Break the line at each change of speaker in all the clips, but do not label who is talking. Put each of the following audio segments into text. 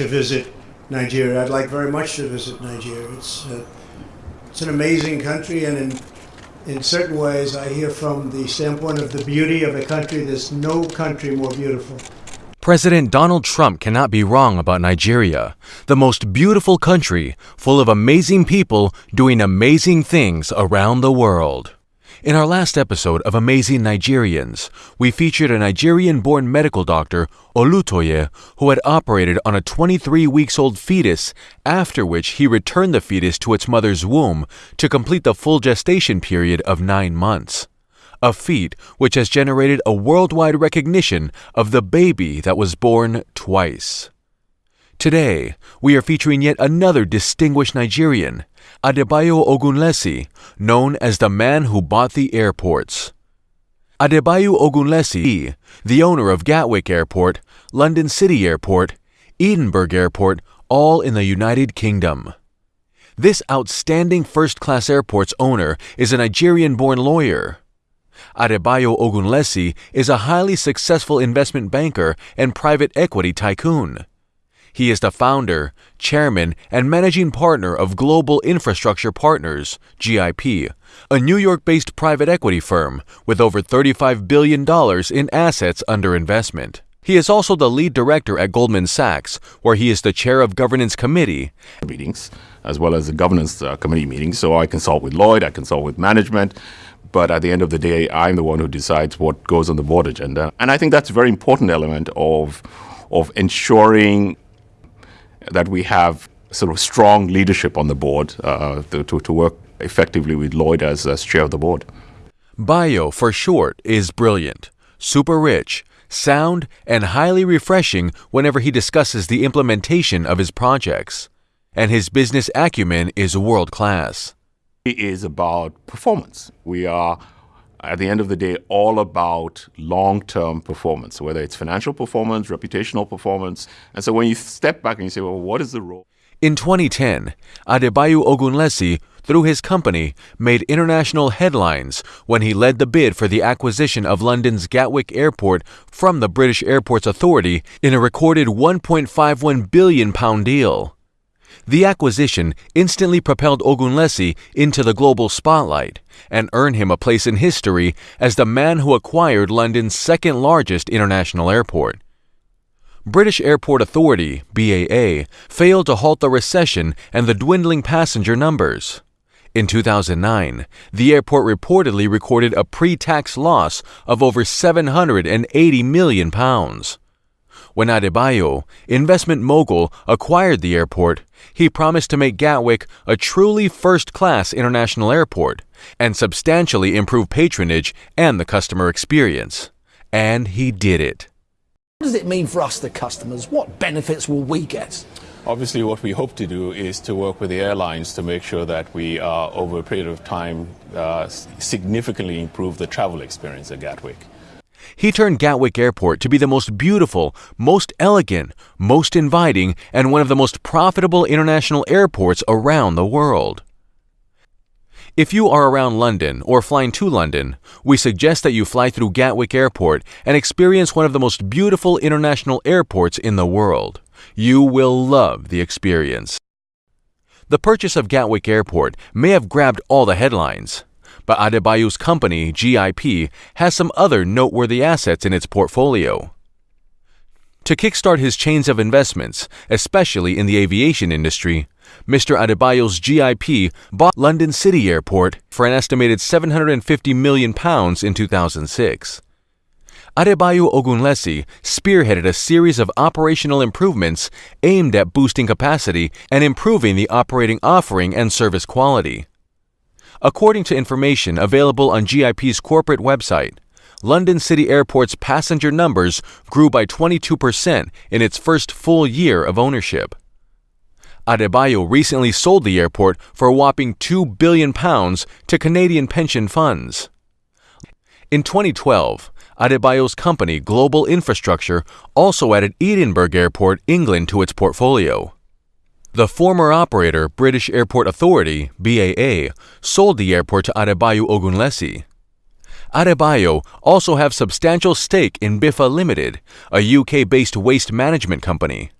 to visit Nigeria. I'd like very much to visit Nigeria. It's uh, it's an amazing country, and in in certain ways, I hear from the standpoint of the beauty of a country. There's no country more beautiful.
President Donald Trump cannot be wrong about Nigeria, the most beautiful country full of amazing people doing amazing things around the world. In our last episode of Amazing Nigerians, we featured a Nigerian born medical doctor, Olutoye, who had operated on a 23 weeks old fetus, after which he returned the fetus to its mother's womb to complete the full gestation period of nine months. A feat which has generated a worldwide recognition of the baby that was born twice. Today, we are featuring yet another distinguished Nigerian, Adebayo Ogunlesi, known as the man who bought the airports. Adebayo Ogunlesi, the owner of Gatwick Airport, London City Airport, Edinburgh Airport, all in the United Kingdom. This outstanding first class airport's owner is a Nigerian born lawyer. Adebayo Ogunlesi is a highly successful investment banker and private equity tycoon. He is the founder, chairman, and managing partner of Global Infrastructure Partners, GIP, a New York based private equity firm with over $35 billion in assets under investment. He is also the lead director at Goldman Sachs, where he is the chair of governance committee
meetings as well as the governance uh, committee meetings. So I consult with Lloyd, I consult with management, but at the end of the day, I'm the one who decides what goes on the board agenda. And I think that's a very important element of of ensuring that we have sort of strong leadership on the board uh, to, to work effectively with Lloyd as, as chair of the board.
Bayo, for short, is brilliant, super rich, sound, and highly refreshing whenever he discusses the implementation of his projects. And his business acumen is world class.
It is about performance. We are at the end of the day, all about long term performance, whether it's financial performance, reputational performance. And so when you step back and you say, well, what is the role?
In 2010, Adebayo Ogunlesi, through his company, made international headlines when he led the bid for the acquisition of London's Gatwick Airport from the British Airports Authority in a recorded £1.51 billion deal. The acquisition instantly propelled Ogunlesi into the global spotlight and earned him a place in history as the man who acquired London's second largest international airport. British Airport Authority, BAA, failed to halt the recession and the dwindling passenger numbers. In 2009, the airport reportedly recorded a pre tax loss of over 780 million pounds. When Adebayo, investment mogul, acquired the airport, he promised to make Gatwick a truly first class international airport and substantially improve patronage and the customer experience. And he did it.
What does it mean for us, the customers? What benefits will we get?
Obviously, what we hope to do is to work with the airlines to make sure that we, uh, over a period of time, uh, significantly improve the travel experience at Gatwick.
He turned Gatwick Airport to be the most beautiful, most elegant, most inviting, and one of the most profitable international airports around the world. If you are around London or flying to London, we suggest that you fly through Gatwick Airport and experience one of the most beautiful international airports in the world. You will love the experience. The purchase of Gatwick Airport may have grabbed all the headlines, but Adebayo's company, GIP, has some other noteworthy assets in its portfolio. To kickstart his chains of investments, especially in the aviation industry, Mr. Adebayo's GIP bought London City Airport for an estimated 750 million pounds in 2006. Adebayo Ogunlesi spearheaded a series of operational improvements aimed at boosting capacity and improving the operating offering and service quality. According to information available on GIP's corporate website, London City Airport's passenger numbers grew by 22% in its first full year of ownership. Adebayo recently sold the airport for a whopping 2 billion pounds to Canadian pension funds. In 2012, Adebayo's company Global Infrastructure also added Edinburgh Airport, England to its portfolio. The former operator, British Airport Authority, BAA, sold the airport to Adebayo Ogunlesi. Adebayo also have substantial stake in Biffa Limited, a UK-based waste management company.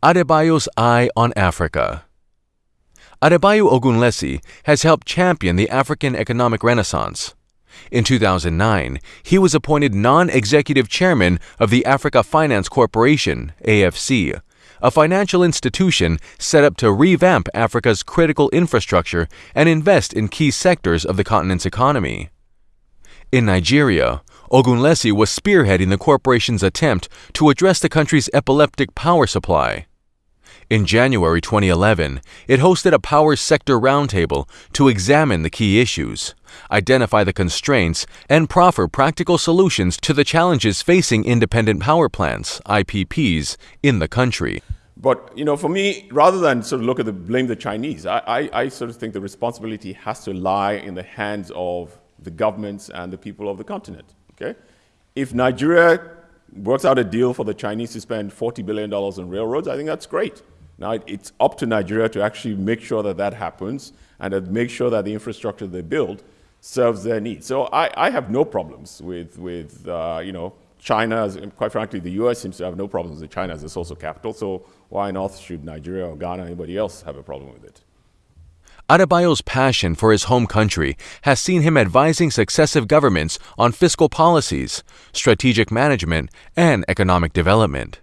Adebayo's Eye on Africa. Adebayo Ogunlesi has helped champion the African economic renaissance. In 2009, he was appointed non-executive chairman of the Africa Finance Corporation, AFC, a financial institution set up to revamp Africa's critical infrastructure and invest in key sectors of the continent's economy. In Nigeria, Ogunlesi was spearheading the corporation's attempt to address the country's epileptic power supply. In January 2011, it hosted a power sector roundtable to examine the key issues, identify the constraints, and proffer practical solutions to the challenges facing independent power plants, IPPs, in the country.
But you know, for me, rather than sort of look at the blame the Chinese, I, I, I, sort of think the responsibility has to lie in the hands of the governments and the people of the continent. Okay, if Nigeria works out a deal for the Chinese to spend $40 billion on railroads, I think that's great. Now, it's up to Nigeria to actually make sure that that happens and to make sure that the infrastructure they build serves their needs. So I, I have no problems with, with uh, you know, China, quite frankly, the US seems to have no problems with China as a source of capital, so why not should Nigeria or Ghana or anybody else have a problem with it?
Adebayo's passion for his home country has seen him advising successive governments on fiscal policies, strategic management, and economic development.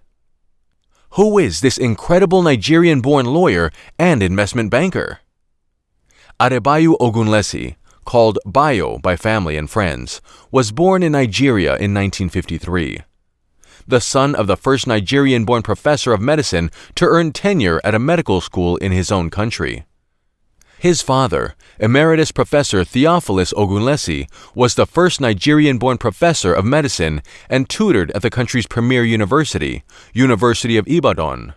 Who is this incredible Nigerian born lawyer and investment banker? Adebayo Ogunlesi, called Bayo by family and friends, was born in Nigeria in 1953. The son of the first Nigerian born professor of medicine to earn tenure at a medical school in his own country. His father, Emeritus Professor Theophilus Ogunlesi, was the first Nigerian-born professor of medicine and tutored at the country's premier university, University of Ibadan.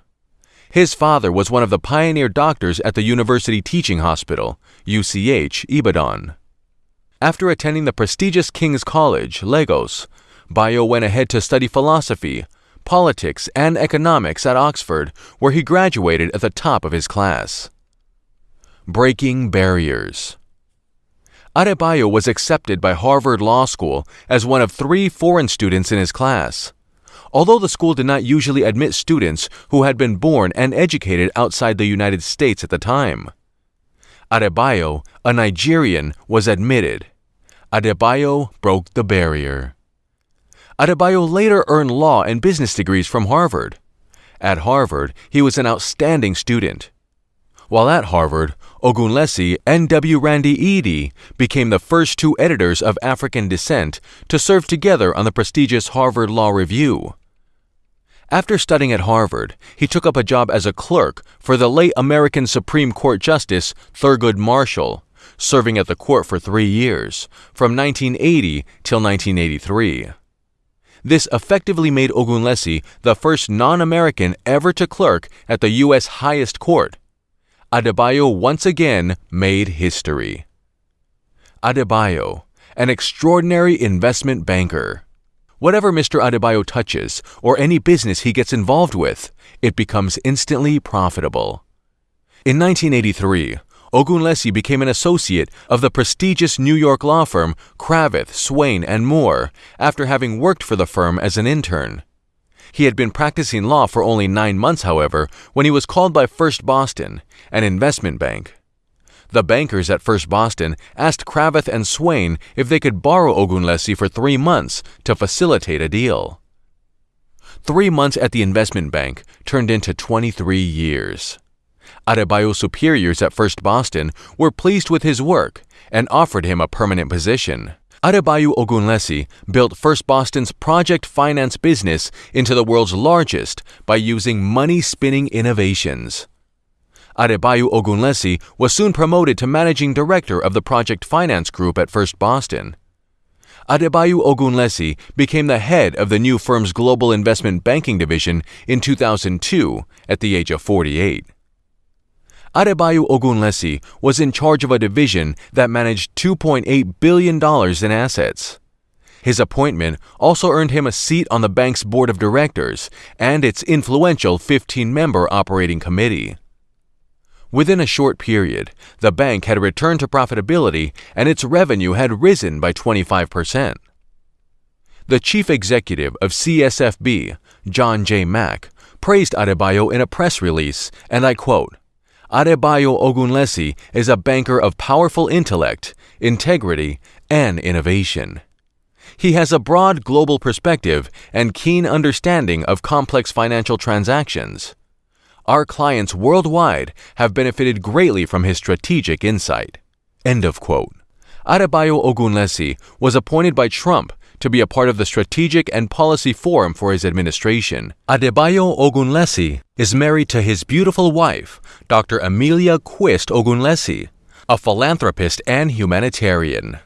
His father was one of the pioneer doctors at the University Teaching Hospital, UCH, Ibadan. After attending the prestigious King's College, Lagos, Bayo went ahead to study philosophy, politics, and economics at Oxford, where he graduated at the top of his class. Breaking Barriers Adebayo was accepted by Harvard Law School as one of three foreign students in his class. Although the school did not usually admit students who had been born and educated outside the United States at the time. Adebayo, a Nigerian, was admitted. Adebayo broke the barrier. Adebayo later earned law and business degrees from Harvard. At Harvard, he was an outstanding student. While at Harvard, Ogunlesi and W. Randy Eady became the first two editors of African descent to serve together on the prestigious Harvard Law Review. After studying at Harvard, he took up a job as a clerk for the late American Supreme Court Justice Thurgood Marshall, serving at the court for three years, from 1980 till 1983. This effectively made Ogunlesi the first non-American ever to clerk at the U.S. highest court, Adebayo once again made history. Adebayo, an extraordinary investment banker. Whatever Mr. Adebayo touches or any business he gets involved with, it becomes instantly profitable. In 1983, Ogunlesi became an associate of the prestigious New York law firm Cravath, Swaine, and Moore after having worked for the firm as an intern. He had been practicing law for only nine months, however, when he was called by First Boston, an investment bank. The bankers at First Boston asked Cravath and Swaine if they could borrow Ogunlesi for three months to facilitate a deal. Three months at the investment bank turned into 23 years. Adebayo's superiors at First Boston were pleased with his work and offered him a permanent position. Adebayo Ogunlesi built First Boston's project finance business into the world's largest by using money-spinning innovations. Adebayo Ogunlesi was soon promoted to managing director of the project finance group at First Boston. Adebayo Ogunlesi became the head of the new firm's global investment banking division in 2002 at the age of 48. Adebayo Ogunlesi was in charge of a division that managed $2.8 billion in assets. His appointment also earned him a seat on the bank's board of directors and its influential 15-member operating committee. Within a short period, the bank had returned to profitability and its revenue had risen by 25%. The chief executive of CSFB, John J. Mack, praised Adebayo in a press release, and I quote Adebayo Ogunlesi is a banker of powerful intellect, integrity, and innovation. He has a broad global perspective and keen understanding of complex financial transactions. Our clients worldwide have benefited greatly from his strategic insight. End of quote. Adebayo Ogunlesi was appointed by Trump to be a part of the Strategic and Policy Forum for his administration. Adebayo Ogunlesi is married to his beautiful wife, Dr. Amelia Quist Ogunlesi, a philanthropist and humanitarian.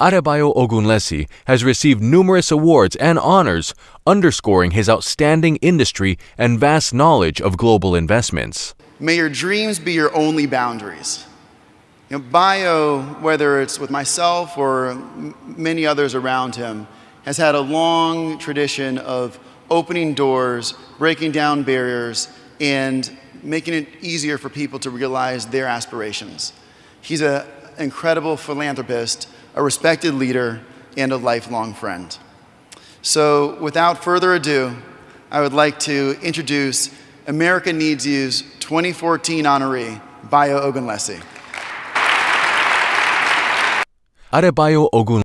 Adebayo Ogunlesi has received numerous awards and honors, underscoring his outstanding industry and vast knowledge of global investments.
May your dreams be your only boundaries. You know, Bayo, whether it's with myself or many others around him, has had a long tradition of opening doors, breaking down barriers, and making it easier for people to realize their aspirations. He's an incredible philanthropist, a respected leader, and a lifelong friend. So, without further ado, I would like to introduce America Needs You's 2014 honoree, Bayo Ogunlesi.
アレバヨオグン